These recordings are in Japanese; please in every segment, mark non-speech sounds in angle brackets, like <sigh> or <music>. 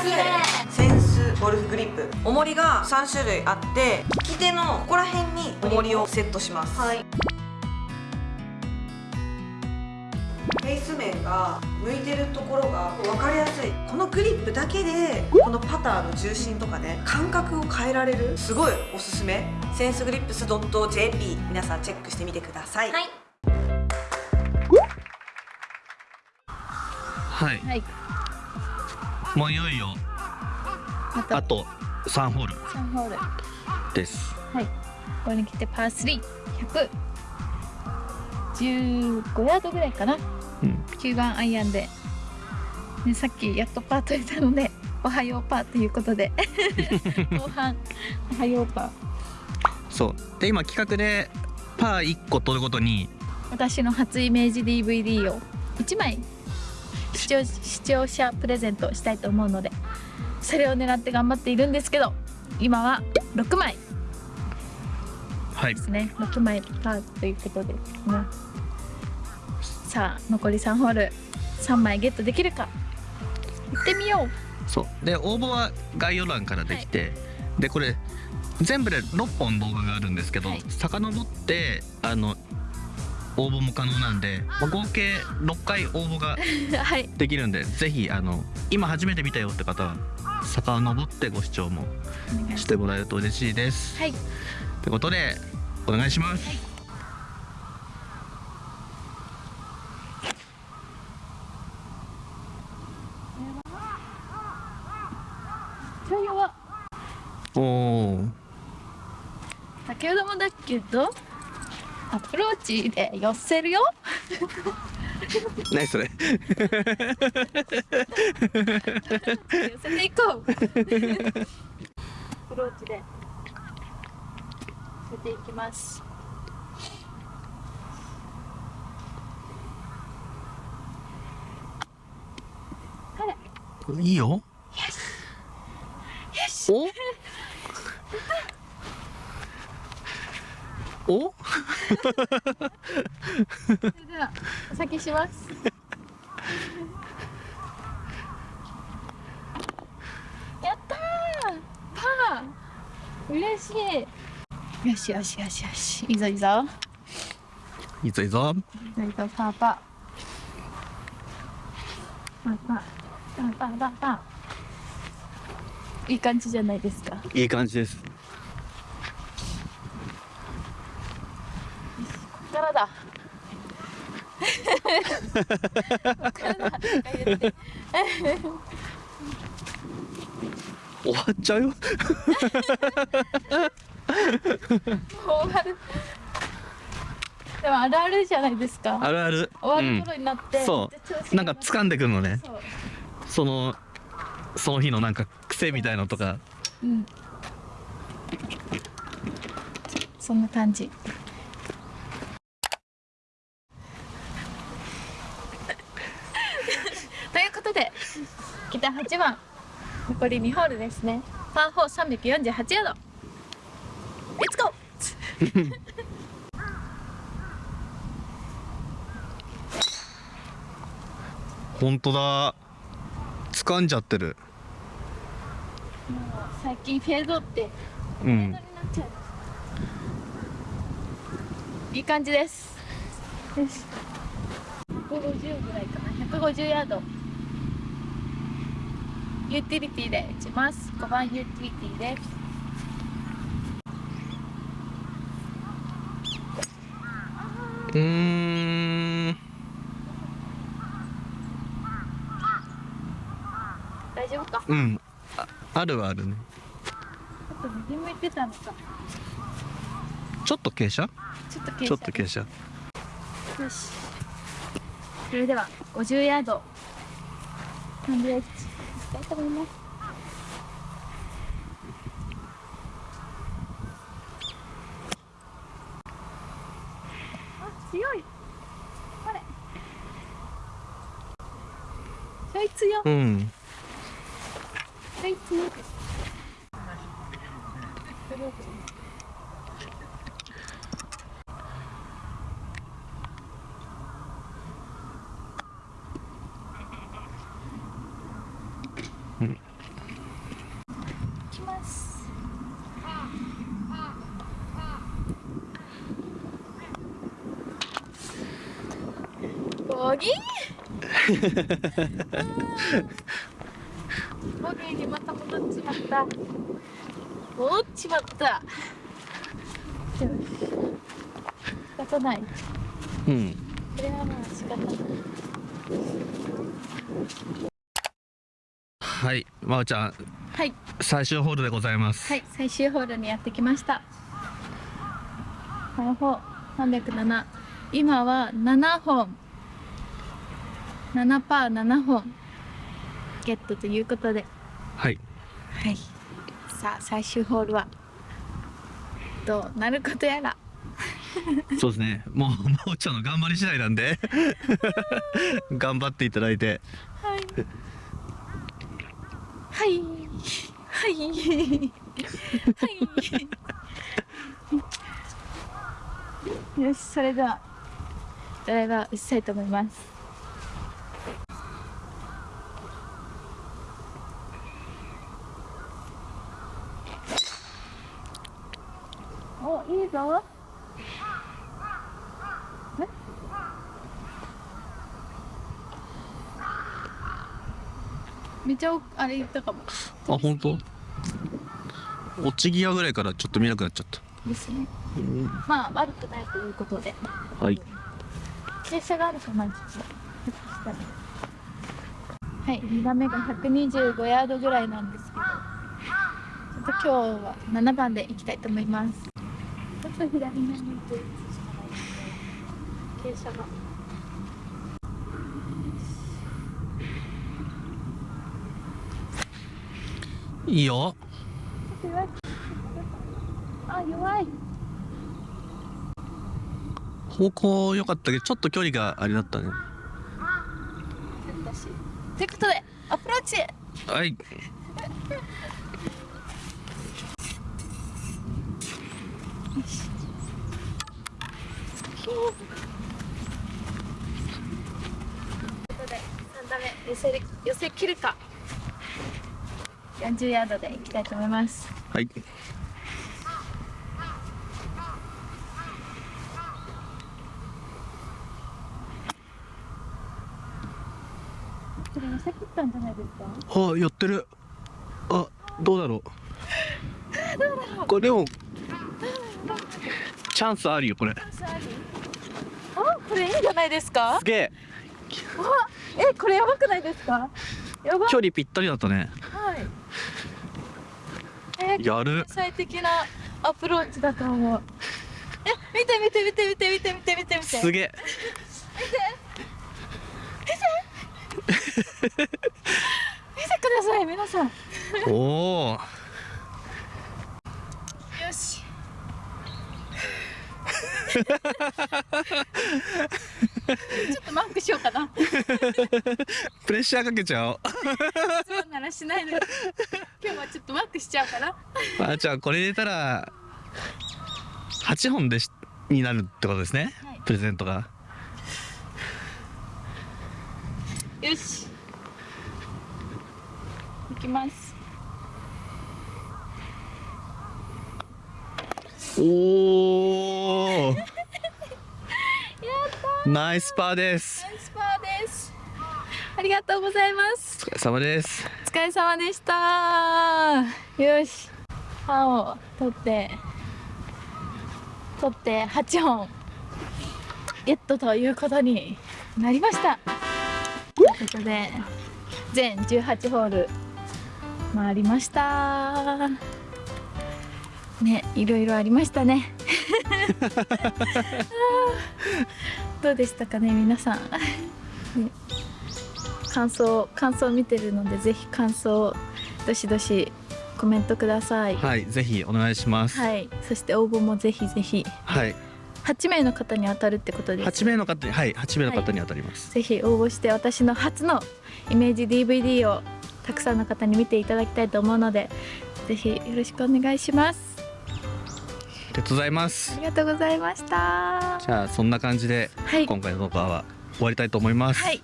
すセンスゴルフグリップ。重りが3種類あって利き手のここら辺に重りをセットします。はい。フェイス面が向いてるところが分かりやすい。このグリップだけでこのパターの重心とかね感覚を変えられるすごいおすすめ。センスグリップス .jp 皆さんチェックしてみてください。はい。はいもういよいよあと。あと3ホール。3ホール。です。はい。ここに来てパー3115ヤードぐらいかな。うん。9番アイアンで、ね、さっきやっとパー取れたのでおはようパーということで。<laughs> 後半おはようパー。そう。で今企画でパー1個取るごとに私の初イメージ DVD を1枚視聴視聴者プレゼントしたいと思うのでそれを狙って頑張っているんですけど今は6枚。はい。ですね。6枚パーということですねさあ残り3ホール3枚ゲットできるか。行ってみよう。そう。で応募は概要欄からできて、でこれ全部で6本動画があるんですけど、はい。遡ってあの応募も可能なんで、まあ合計6回応募が <laughs> はいできるんでぜひあの今初めて見たよって方は遡ってご視聴もししてもらえると嬉しいです。はいってことでお願いします。はおお。先ほどもだけどアプローチで寄せるよ <laughs> 何それ？寄せていこうアプローチで寄せていきますいいよ。お？お？ではお先します。<laughs> やったパー。嬉しい。よしよしよしよし。いいぞいいぞ。いいぞいいぞ。いいぞパー。パーパー。パーパーパーパー。いい感じじゃないですか。いい感じです。終わっちゃうよ。もう終わるでもあるあるじゃないですかあるある。終わる頃になって、そう。なんか掴んでくるのね。その。その日のなんか癖みたいのとか。うんそんな感じということで北8番残り2ホールですね。パー4348ヤードレッツゴー本当だ。掴んじゃってる。最近フェードって。うん。フェードに。なっちゃう、いい感じです。よし150ぐらいかな。150ヤードユーティリティで打ちます5番ユーティリティですうーん。大丈夫か？うん。ああるはあるね。ちょっと右向いてたのかちょっと傾斜？ちょっと傾斜ちょっと傾斜。よしそれでは50ヤードハンドエッジいきたいと思います。あ強い。これ。ちょい強うん。ちょい強いボギ <laughs> ーにまた戻っちまった。戻っちまった。仕方ない。うん。これはまあ仕方ない。はいまおちゃん。はい。最終ホールでございます。はい最終ホールにやってきました。方法307今は7本7パー7本。ゲットということで。はい。はい。さあ最終ホールは。どうなることやら。そうですね。もうまおちゃんの頑張り次第なんで。<laughs> 頑張っていただいて。はい。はい。はい。はい。よしそれではドライバー打ちたいと思いますおいいぞ。え？めっちゃおあれ言ったかも。あ本当？落ち際ぐらいからちょっと見なくなっちゃった。ですね。まあ悪くないということで。はい。傾斜があるかなちょっとはい2打目が125ヤードぐらいなんですけど。ちょっと今日は7番で行きたいと思いますと左目に行くしかないので傾斜がいいよ。あ弱い方向良かったけどちょっと距離があれだったね。私ということでアプローチ。はいということで3打目寄せる寄せ切るか。40ヤードでいきたいと思います。はい。これ寄せ切ったんじゃないですか？あやってる。あ <laughs> どうだろう。これでもチャンスあるよこれ。あこれいいんじゃないですか。すげえ。えこれやばくないですか？やば。距離ぴったりだったね。はい。えー、やる。最適なアプローチだと思う。え見て見て見て見て見て見て見て見て。すげえ。見て。ください皆さん。よおおし <laughs> ちょっとマークしようかな。プレッシャーかけちゃおう。そうならしないのに今日はちょっとマークしちゃうかな。あじゃあこれ入れたら8本でしになるってことですね、はい。プレゼントが。よし。いきます。おおナイスパーです。ナイスパーです。ありがとうございます。お疲れ様です。お疲れ様でした。よし。パンを取って取って8本ゲットということになりました。ということで全18ホール回りました。ねいろいろありましたねどうでしたかね皆さん、<laughs> ね。感想感想見てるのでぜひ感想どしどしコメントください。ははいぜひお願いします。いそして応募もぜひぜひ。はい、8名の方に当たるってことです8名の方にはい8名の方に当たります、ぜひ応募して私の初のイメージ DVD をたくさんの方に見ていただきたいと思うのでぜひよろしくお願いします。ありがとうございます。ありがとうございました。じゃあそんな感じではい。今回の動画は終わりたいと思います、はい。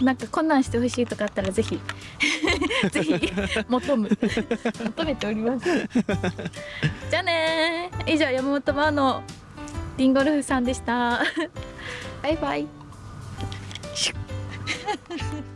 なんかこんなんしてほしいとかあったらぜひ。<laughs> ぜひ求む。求めております。じゃあねー。以上山本真央のリンゴルフさんでした。バイバイ <laughs>